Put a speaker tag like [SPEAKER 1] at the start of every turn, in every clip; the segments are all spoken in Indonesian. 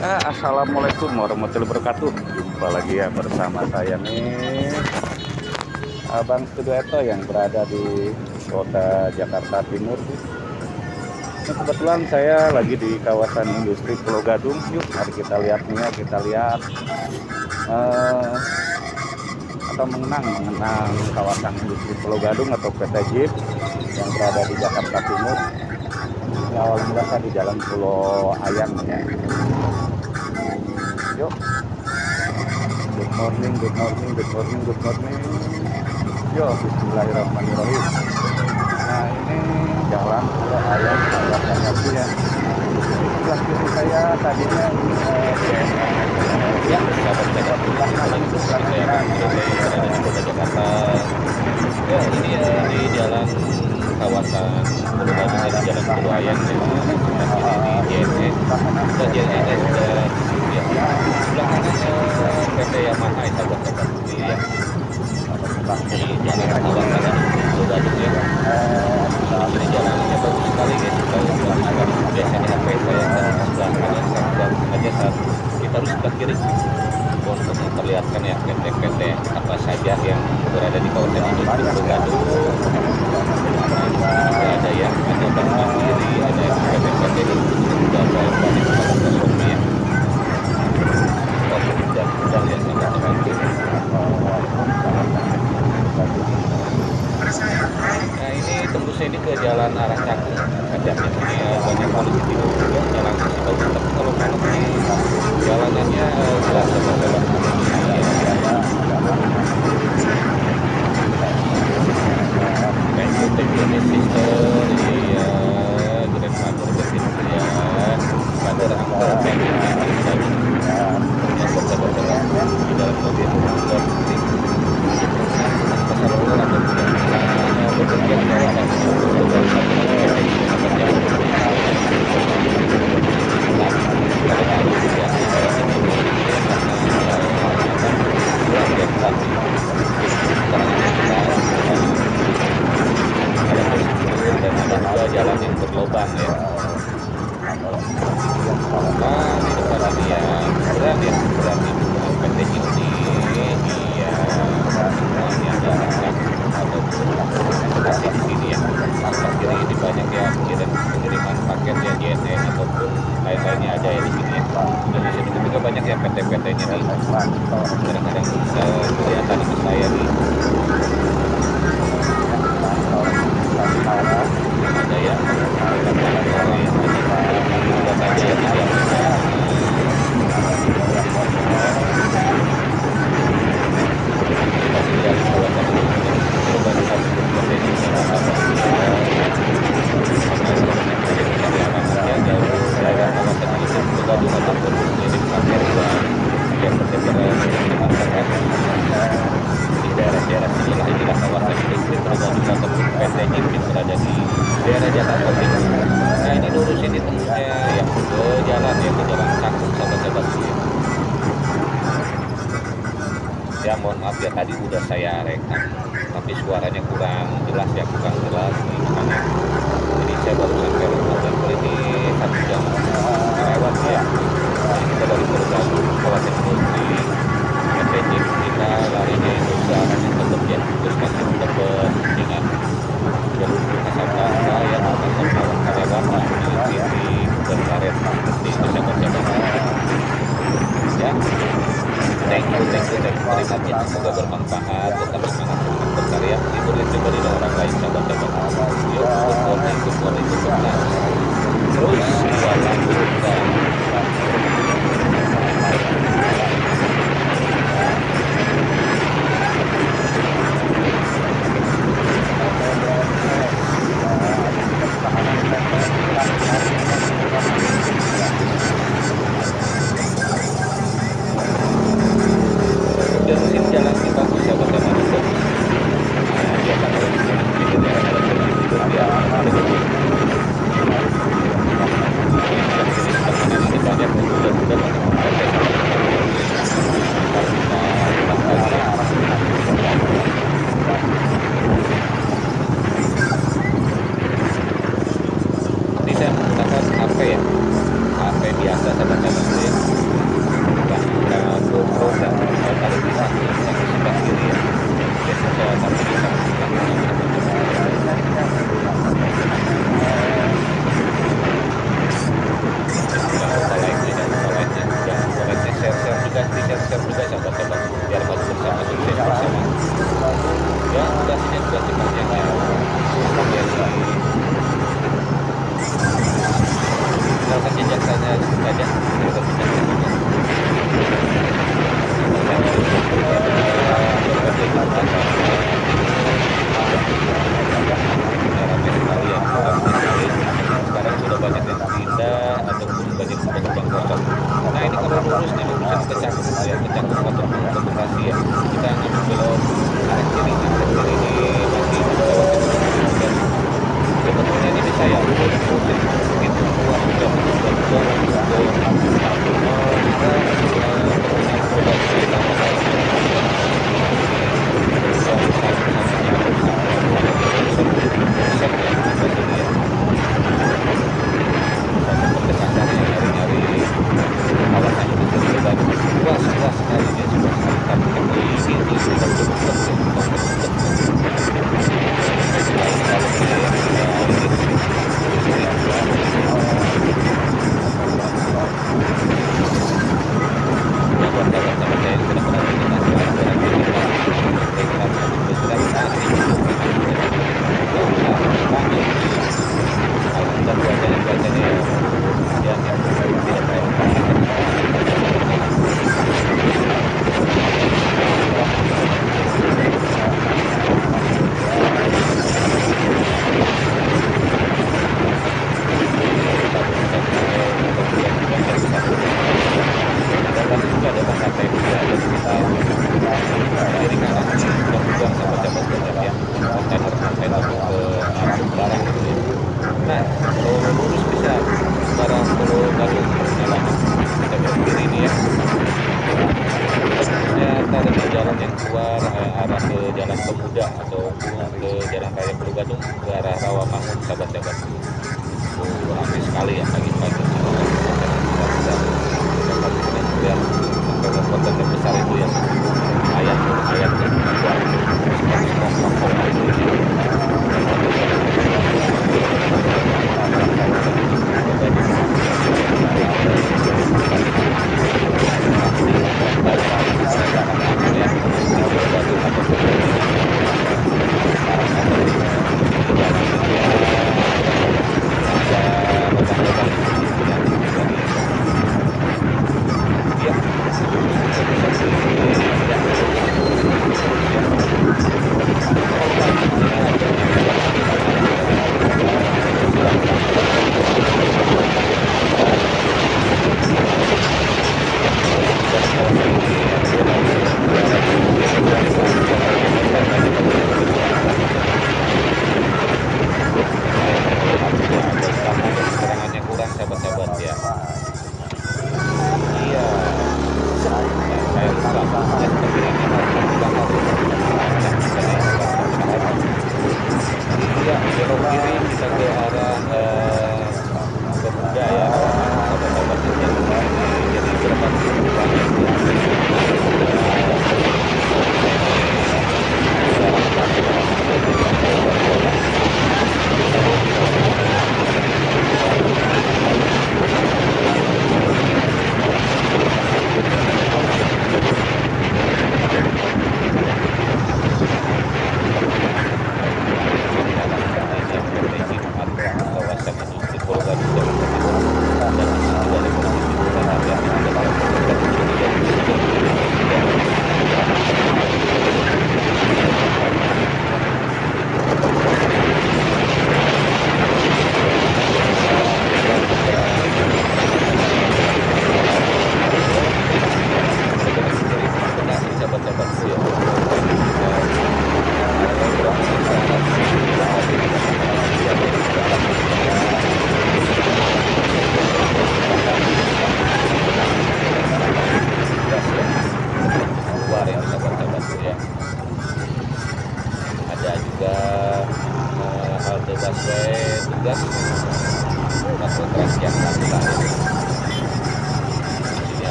[SPEAKER 1] Ya, Assalamualaikum warahmatullahi wabarakatuh. Jumpa lagi ya bersama saya nih Abang Studio yang berada di kota Jakarta Timur. Nah, Kebetulan saya lagi di kawasan industri Pulau Gadung. Yuk mari kita lihat nih ya Kita lihat uh, Atau mengenang mengenang kawasan industri Pulau Gadung atau PT Jeep Yang berada di Jakarta Timur awal mula di Jalan Pulau Ayang ya yuk good morning good morning good morning good morning yo Bismillahirrahmanirrahim nah ini jalan ke ayam kawasan lagi ya sebelah kiri saya tadinya eh, ya sahabat saya belakang itu belakang
[SPEAKER 2] ada Jakarta ya ini ya di jalan kawasan Pulau di jalan Pulau Ayam ya. di JNE sudah JNE sudah ya. Belakangnya PT Yamaha ya sahabat-sahabat ini ya. Di jalan kawasan Pulau Gadung ya. Ini jalannya bagus sekali ya. Kalau biasanya HP saya sebelah kanan sebelah saat kita harus sebelah kiri untuk memperlihatkan ya PT-PT apa saja yang berada di kawasan ini Gadung. Ada ya ada bank mandiri ada PT-PT di juga ada banyak ya ya Nah ini tembusnya ini ke jalan arah Cakung Kajaknya ini ya, banyak polisi di juga jalan masih bagus tapi kalau malam jalanannya jelas you, sister. Iya, ya. Di dalam mobil buat ini.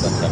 [SPEAKER 2] Gracias.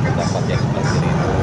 [SPEAKER 2] Terdapat yang seperti itu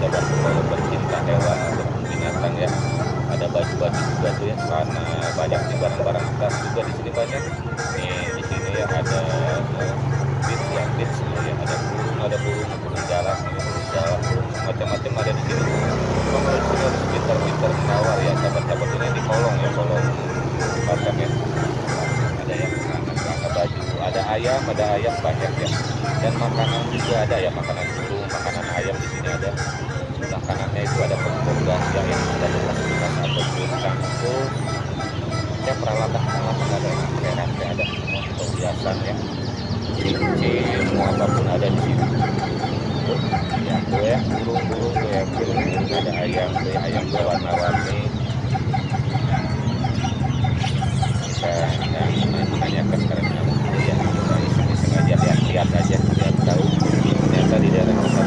[SPEAKER 2] sahabat-sahabat kalau pencinta hewan ataupun binatang ya, ada baju-baju juga tuh ya, karena banyak nih barang-barang bekas juga di sini banyak. Nih di sini ya ada eh, beats ya, beats ya, ada burung, ada burung, burung jalan, ini burung jalan, burung macam-macam ada di sini. Di sini harus pintar-pintar menawar ya, sahabat-sahabat ini di kolong ya, kolong pasang ya. Ada yang celana baju, ada ayam, ada ayam banyak ya. Dan makanan juga ada ya, makanan burung, makanan ayam di sini ada. Sebelah kanannya itu ada kompor gas ya, yang ada bekas-bekas ataupun cangkul. Ya peralatan-peralatan ada yang heran ya, ada semua perhiasan ya. Cincin, mau apa pun ada di sini. Ya tuh ya, burung-burung tuh ya, burung-burung ada ayam tuh ya, ayam tuh warna-warni. Saya yang menanyakan karena ya, saya iseng-iseng aja lihat-lihat aja, lihat tahu. Ternyata di daerah kota